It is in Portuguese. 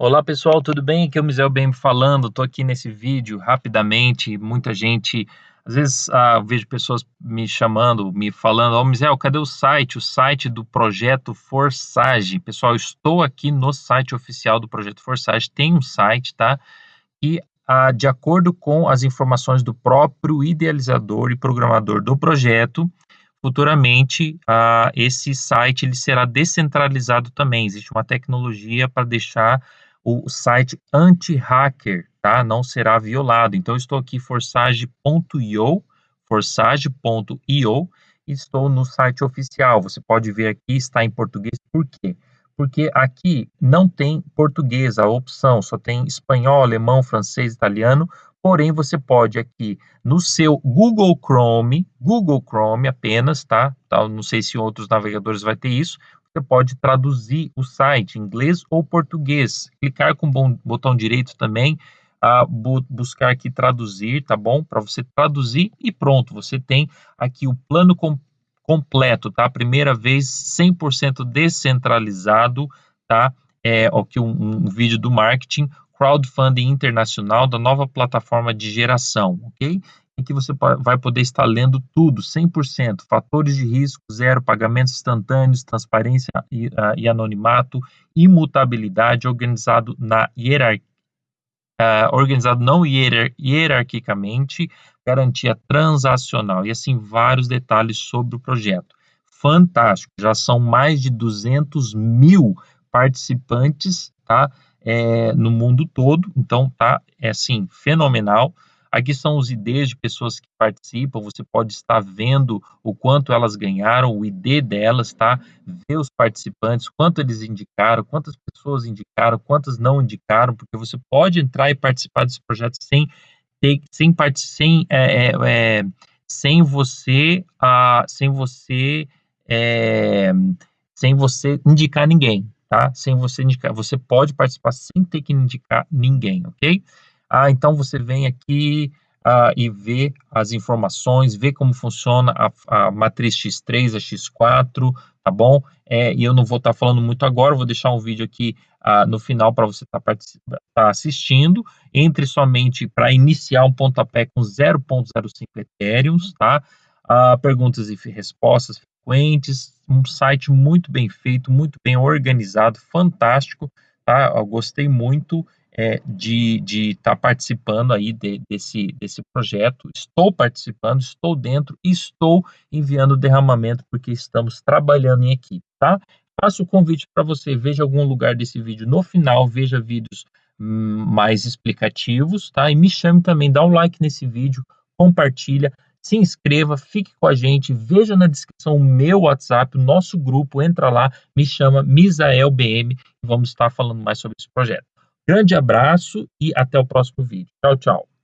Olá pessoal, tudo bem? Aqui é o Mizel BM falando. Estou aqui nesse vídeo rapidamente. Muita gente, às vezes ah, vejo pessoas me chamando, me falando: Ó, oh, cadê o site? O site do projeto Forsage. Pessoal, estou aqui no site oficial do projeto Forsage. Tem um site, tá? E ah, de acordo com as informações do próprio idealizador e programador do projeto, futuramente uh, esse site ele será descentralizado também. Existe uma tecnologia para deixar o site anti-hacker, tá? Não será violado. Então, estou aqui forsage.io, forsage.io, estou no site oficial. Você pode ver aqui, está em português. Por quê? Porque aqui não tem português, a opção, só tem espanhol, alemão, francês, italiano. Porém, você pode aqui no seu Google Chrome, Google Chrome apenas, tá? tá? Não sei se outros navegadores vai ter isso você pode traduzir o site inglês ou português. Clicar com o botão direito também, a bu buscar aqui traduzir, tá bom? Para você traduzir e pronto, você tem aqui o plano com completo, tá? Primeira vez 100% descentralizado, tá? É aqui um, um vídeo do marketing, crowdfunding internacional da nova plataforma de geração, ok? em que você vai poder estar lendo tudo, 100%, fatores de risco, zero, pagamentos instantâneos, transparência e, uh, e anonimato, imutabilidade, organizado na hierarquia, uh, organizado não hierar hierarquicamente, garantia transacional e assim vários detalhes sobre o projeto. Fantástico, já são mais de 200 mil participantes, tá? É, no mundo todo, então tá, é assim, fenomenal. Aqui são os IDs de pessoas que participam, você pode estar vendo o quanto elas ganharam, o ID delas, tá? Ver os participantes, quanto eles indicaram, quantas pessoas indicaram, quantas não indicaram, porque você pode entrar e participar desse projeto sem ter, sem, sem, é, é, é, sem você, ah, sem você, é, sem você indicar ninguém, tá? Sem você indicar, você pode participar sem ter que indicar ninguém, ok? Ah, então você vem aqui ah, e vê as informações, vê como funciona a, a matriz X3, a X4, tá bom? É, e eu não vou estar tá falando muito agora, vou deixar um vídeo aqui ah, no final para você estar tá, tá assistindo. Entre somente para iniciar um pontapé com 0.05 Ethereum, tá? Ah, perguntas e respostas frequentes, um site muito bem feito, muito bem organizado, fantástico, tá? Eu gostei muito é, de estar tá participando aí de, desse, desse projeto. Estou participando, estou dentro, estou enviando derramamento porque estamos trabalhando em equipe, tá? Faço o convite para você, veja algum lugar desse vídeo no final, veja vídeos hum, mais explicativos, tá? E me chame também, dá um like nesse vídeo, compartilha, se inscreva, fique com a gente, veja na descrição o meu WhatsApp, o nosso grupo, entra lá, me chama Misael BM e vamos estar falando mais sobre esse projeto. Grande abraço e até o próximo vídeo. Tchau, tchau.